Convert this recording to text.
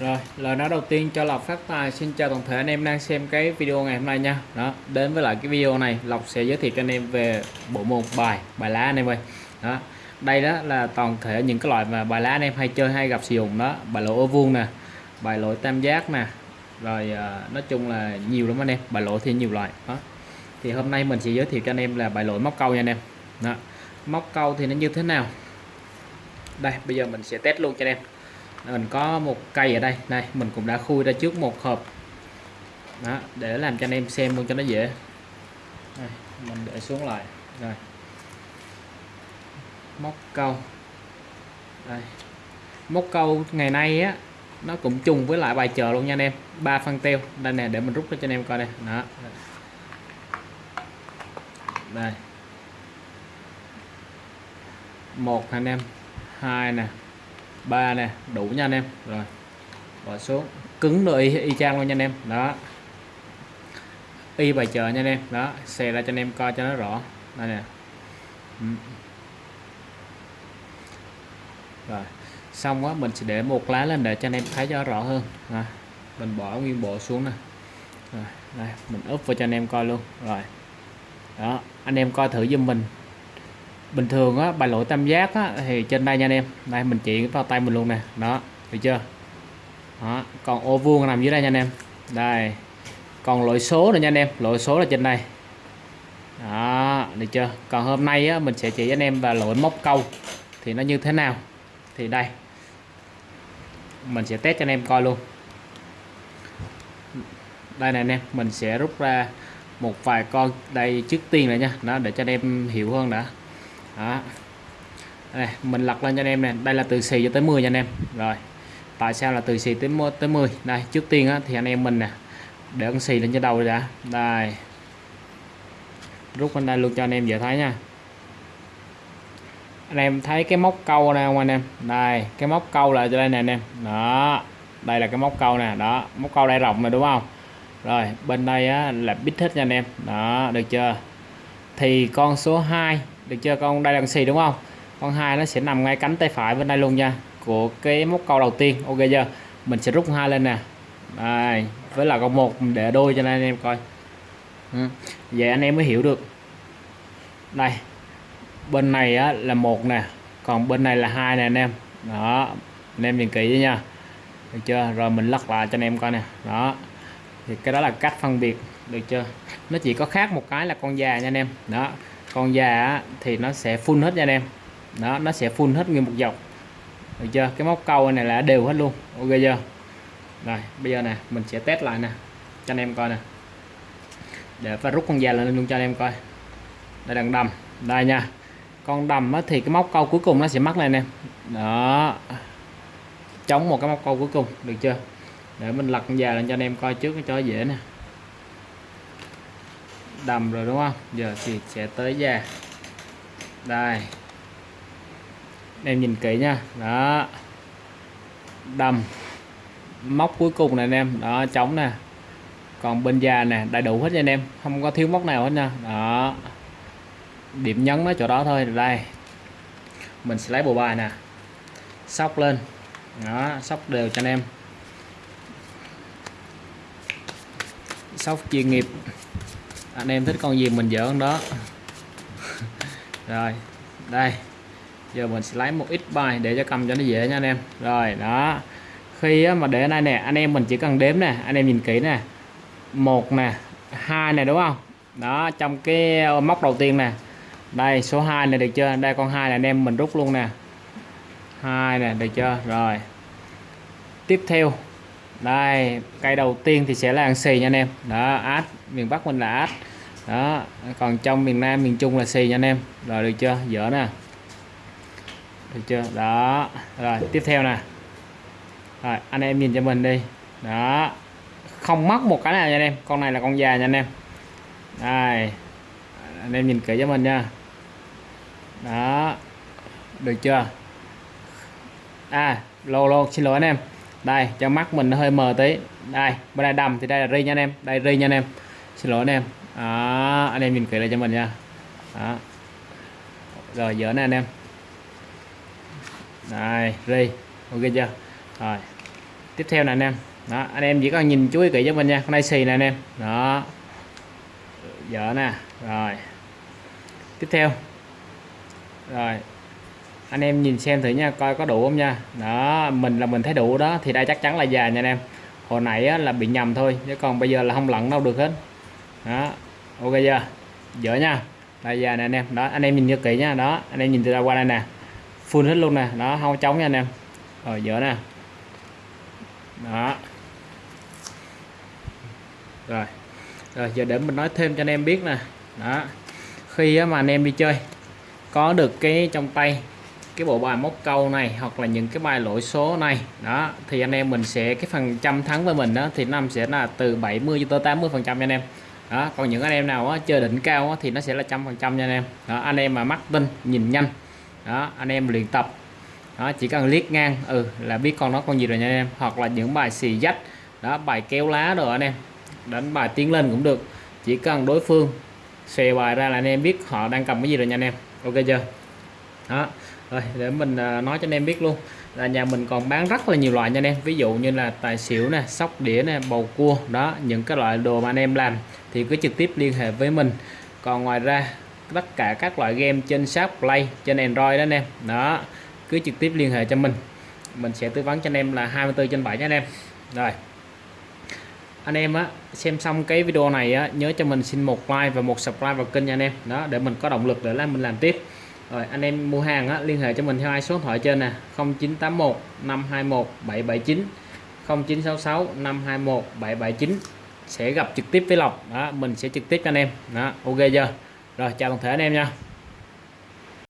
Rồi, lời nói đầu tiên cho Lộc phát tài xin chào toàn thể anh em đang xem cái video ngày hôm nay nha. Đó, đến với lại cái video này Lộc sẽ giới thiệu cho anh em về bộ môn bài bài lá anh em ơi. Đó. Đây đó là toàn thể những cái loại mà bài lá anh em hay chơi hay gặp sử dụng đó, bài lỗ ô vuông nè, bài lỗ tam giác nè. Rồi à, nói chung là nhiều lắm anh em, bài lỗ thì nhiều loại. Đó. Thì hôm nay mình sẽ giới thiệu cho anh em là bài lỗ móc câu nha anh em. Đó. Móc câu thì nó như thế nào? Đây, bây giờ mình sẽ test luôn cho anh em mình có một cây ở đây. Này mình cũng đã khui ra trước một hộp. Đó để làm cho anh em xem luôn cho nó dễ. Đây, mình để xuống lại. Rồi. Móc câu. Đây. Móc câu ngày nay á nó cũng chung với lại bài chờ luôn nha anh em. Ba phân teo. Đây nè để mình rút ra cho anh em coi đây. Đó. Đây. Một anh em? Hai nè ba nè đủ nha anh em. Rồi bỏ xuống. Cứng rồi y, y chang luôn nha anh em. Đó. Y bài chờ nha anh em. Đó xè ra cho anh em coi cho nó rõ. Đây nè. Ừ. Rồi xong quá mình sẽ để một lá lên để cho anh em thấy cho rõ hơn. Rồi. mình bỏ nguyên bộ xuống nè. Rồi đây mình úp vào cho anh em coi luôn. Rồi. Đó anh em coi thử giùm mình bình thường á bài lỗi tam giác á, thì trên đây nha anh em. Đây mình chỉ vào tay mình luôn nè. Đó được chưa? Đó. còn ô vuông nằm dưới đây nha anh em. Đây còn lỗi số nữa nha anh em. Lỗi số là trên đây. Đó được chưa? Còn hôm nay á, mình sẽ chỉ anh em và lỗi móc câu. Thì nó như thế nào? Thì đây. Mình sẽ test cho anh em coi luôn. Đây này anh em mình sẽ rút ra một vài con đây trước tiên này nha. Nó để cho anh em hiểu hơn đã đó. Đây, mình lật lên cho anh em nè. Đây là từ xì cho tới 10 nha anh em. Rồi tại sao là từ xì tới tới 10 đây trước tiên á, thì anh em mình nè để con xì lên cho đầu đã. Đây. Rút bên đây luôn cho anh em dễ thấy nha. Anh em thấy cái móc câu này không anh em? Đây cái móc câu là cho đây nè anh em. Đó đây là cái móc câu nè. Đó móc câu đây rộng này đúng không? Rồi bên đây á, là bít hết nha anh em. Đó được chưa? Thì con số 2 được chưa? Con đây là con xì đúng không? Con hai nó sẽ nằm ngay cánh tay phải bên đây luôn nha. Của cái móc câu đầu tiên. Ok chưa? Mình sẽ rút hai lên nè. Đây với là con một để đôi cho nên anh em coi. Ừ. vậy anh em mới hiểu được. Đây bên này á, là một nè còn bên này là hai nè anh em. Đó anh em nhìn kỹ nha. Được chưa? Rồi mình lắc lại cho anh em coi nè. Đó thì cái đó là cách phân biệt. Được chưa? Nó chỉ có khác một cái là con già nha anh em. Đó con da thì nó sẽ phun hết nha anh em. Đó, nó sẽ phun hết nguyên một dọc được chưa? Cái móc câu này là đều hết luôn. Ok chưa? Rồi, bây giờ nè, mình sẽ test lại nè. Cho anh em coi nè. Để phải rút con da lên luôn cho anh em coi. Đây là đầm. Đây nha. Con đầm thì cái móc câu cuối cùng nó sẽ mắc này em đó. Chống một cái móc câu cuối cùng. Được chưa? Để mình lật con da lên cho anh em coi trước cho dễ nè đầm rồi, đúng không? Giờ thì sẽ tới da. Đây. Em nhìn kỹ nha. Đó. Đầm. Móc cuối cùng này anh em. Đó, trống nè. Còn bên da nè, đầy đủ hết nha anh em. Không có thiếu móc nào hết nha. Đó. Điểm nhấn nó chỗ đó thôi. Đây. Mình sẽ lấy bộ bài nè. Sóc lên. Đó, sóc đều cho anh em. Sóc chuyên nghiệp anh em thích con gì mình dỡ con đó. Rồi, đây. Giờ mình sẽ lấy một ít bài để cho cầm cho nó dễ nha anh em. Rồi, đó. Khi mà để này nè, anh em mình chỉ cần đếm nè, anh em nhìn kỹ nè. Một nè, hai nè, đúng không? Đó, trong cái ờ, móc đầu tiên nè. Đây, số 2 này được chưa? Đây, con hai là anh em mình rút luôn nè. Hai nè, được chưa? Rồi. Tiếp theo đây, cây đầu tiên thì sẽ là ăn xì nha anh em. Đó, át, miền Bắc mình là át. Đó, còn trong miền Nam, miền Trung là xì nha anh em. Rồi, được chưa? Dở nè. Được chưa? Đó, rồi, tiếp theo nè. Rồi, anh em nhìn cho mình đi. Đó, không mắc một cái nào nha anh em. Con này là con già nha anh em. Đây, anh em nhìn kỹ cho mình nha. Đó, được chưa? À lô lô, xin lỗi anh em đây cho mắt mình nó hơi mờ tí. Đây bên đây đầm thì đây là ri nha anh em. Đây ri nha anh em. Xin lỗi anh em. Đó, anh em nhìn kỹ lại cho mình nha. Đó. rồi dở nè anh em. Đây ri ok chưa? Rồi. Tiếp theo nè anh em. Đó anh em chỉ cần nhìn chú ý kỹ cho mình nha. Con này xì nè anh em. Đó. Dở nè. Rồi. Tiếp theo. Rồi anh em nhìn xem thử nha coi có đủ không nha. Đó mình là mình thấy đủ đó thì đây chắc chắn là già nha anh em. Hồi nãy á, là bị nhầm thôi chứ còn bây giờ là không lặn đâu được hết. Đó ok chưa? Dở nha. Đây già nè anh em. Đó anh em nhìn cho kỹ nha. Đó anh em nhìn từ ra qua đây nè. Full hết luôn nè. Đó không trống nha anh em. Rồi dở nè. Đó. Rồi rồi giờ để mình nói thêm cho anh em biết nè. Đó khi mà anh em đi chơi có được cái trong tay cái bộ bài móc câu này hoặc là những cái bài lỗi số này. Đó thì anh em mình sẽ cái phần trăm thắng với mình đó thì năm sẽ là từ 70 cho tới 80 phần trăm anh em. Đó còn những anh em nào á, chơi đỉnh cao á, thì nó sẽ là trăm phần trăm nha anh em. Đó, anh em mà mắt tinh nhìn nhanh. Đó anh em luyện tập. Đó chỉ cần liếc ngang ừ là biết con nó con gì rồi nha anh em. Hoặc là những bài xì dách đó bài kéo lá rồi anh em. Đánh bài tiến lên cũng được. Chỉ cần đối phương xòe bài ra là anh em biết họ đang cầm cái gì rồi nha anh em. Ok chưa? Đó rồi, để mình à, nói cho anh em biết luôn là nhà mình còn bán rất là nhiều loại nha anh em. Ví dụ như là tài xỉu nè, sóc đĩa nè, bầu cua, đó, những cái loại đồ mà anh em làm thì cứ trực tiếp liên hệ với mình. Còn ngoài ra, tất cả các loại game trên shop play, trên android đó anh em. Đó, cứ trực tiếp liên hệ cho mình. Mình sẽ tư vấn cho anh em là 24 trên 7 nha anh em. Rồi, anh em á, xem xong cái video này á, nhớ cho mình xin một like và một subscribe vào kênh nha anh em. Đó, để mình có động lực để làm mình làm tiếp rồi anh em mua hàng á, liên hệ cho mình theo hai số điện thoại trên nè. 0981 521 779 0966 521 779 sẽ gặp trực tiếp với Lộc. Đó mình sẽ trực tiếp cho anh em. Đó ok chưa? Rồi chào toàn thể anh em nha.